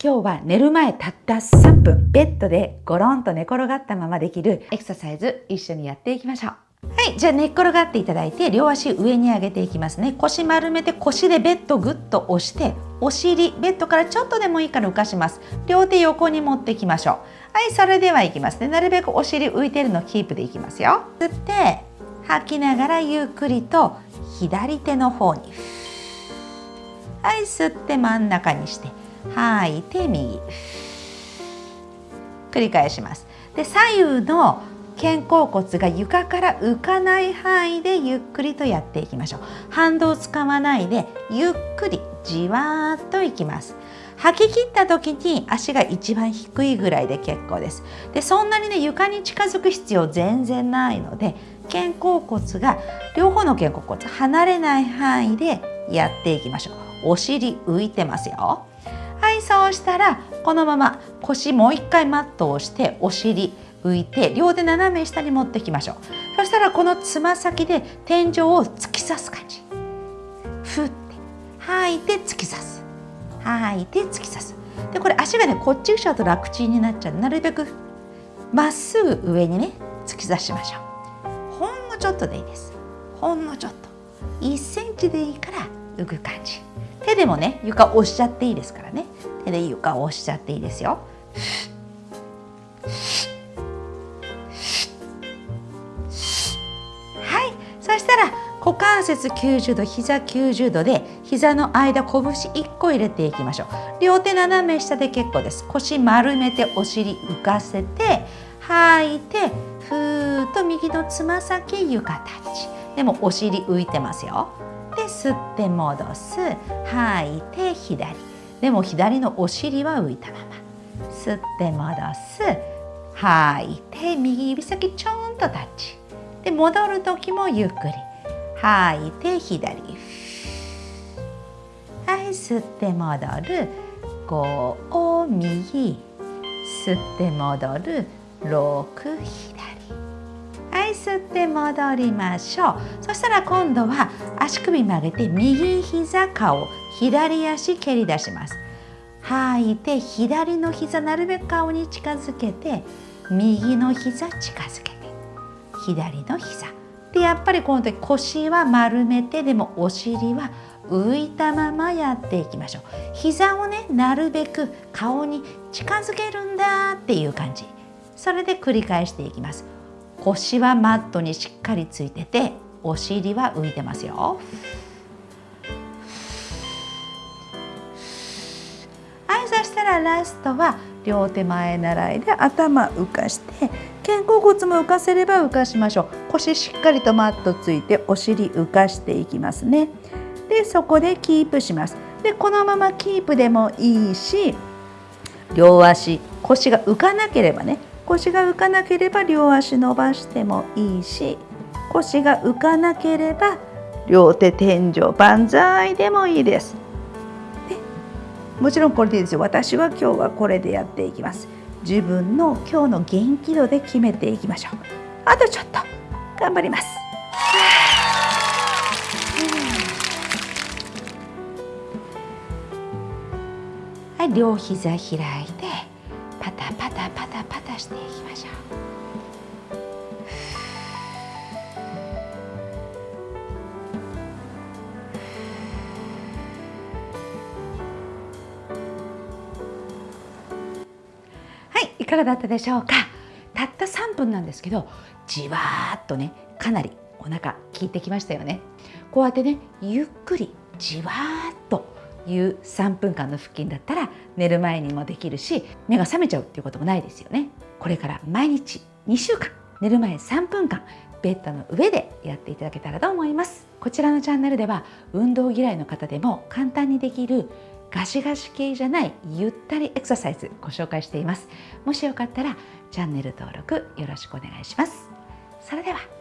今日は寝る前たった3分ベッドでゴロンと寝転がったままできるエクササイズ一緒にやっていきましょう。はいじゃあ寝っ転がっていただいて両足上に上げていきますね。腰丸めて腰でベッドグッと押してお尻ベッドからちょっとでもいいから浮かします。両手横に持っていきましょう。はいそれではいきますね。なるべくお尻浮いてるのキープでいきますよ。吸って吐きながらゆっくりと左手の方に。はい吸って真ん中にして吐いて右。繰り返します。で左右の肩甲骨が床から浮かない範囲でゆっくりとやっていきましょう。反動を使わないでゆっくりじわーっといきます。吐き切った時に足が一番低いぐらいで結構です。でそんなにね床に近づく必要全然ないので肩甲骨が両方の肩甲骨離れない範囲でやっていきましょう。お尻浮いてますよ。そうしたらこのまま腰もう一回マットをしてお尻浮いて両手斜め下に持ってきましょう。そしたらこのつま先で天井を突き刺す感じ。ふって吐いて突き刺す。吐いて突き刺す。でこれ足がねこっち後ろと楽ちんになっちゃう。なるべくまっすぐ上にね突き刺しましょう。ほんのちょっとでいいです。ほんのちょっと。1センチでいいから浮く感じ。手でもね床押しちゃっていいですからね。手で床を押しちゃっていいですよ。はい。そしたら股関節90度膝90度で膝の間拳1個入れていきましょう。両手斜め下で結構です。腰丸めてお尻浮かせて吐いてふーっと右のつま先床タッチでもお尻浮いてますよ。で吸って戻す。吐いて左。でも左のお尻は浮いたまま吸って戻す。吐い。て右指先ちょんとタッチ。で戻る時もゆっくり。吐い。て左。はい。吸って戻る。5右。吸って戻る。6左。吸って戻りましょう。そしたら今度は足首曲げて右膝顔左足蹴り出します。吐いて左の膝なるべく顔に近づけて右の膝近づけて左の膝。でやっぱりこの時腰は丸めてでもお尻は浮いたままやっていきましょう。膝をねなるべく顔に近づけるんだっていう感じ。それで繰り返していきます。腰はマットにしっかりついててお尻は浮いてますよ。はいそしたらラストは両手前習いで頭浮かして肩甲骨も浮かせれば浮かしましょう。腰しっかりとマットついてお尻浮かしていきますね。でそこでキープします。でこのままキープでもいいし両足腰が浮かなければね腰が浮かなければ両足伸ばしてもいいし腰が浮かなければ両手天井万歳でもいいです。でもちろんこれでいいですよ。私は今日はこれでやっていきます。自分の今日の元気度で決めていきましょう。あとちょっと頑張ります。はい、両膝開いていかがだったでしょうか？たった3分なんですけど、じわーっとね、かなりお腹効いてきましたよね。こうやってね、ゆっくりじわーっという3分間の腹筋だったら寝る前にもできるし目が覚めちゃうっていうこともないですよねこれから毎日2週間寝る前3分間ベッドの上でやっていただけたらと思いますこちらのチャンネルでは運動嫌いの方でも簡単にできるガシガシ系じゃないゆったりエクササイズご紹介しています。もしよかったらチャンネル登録よろしくお願いします。それでは。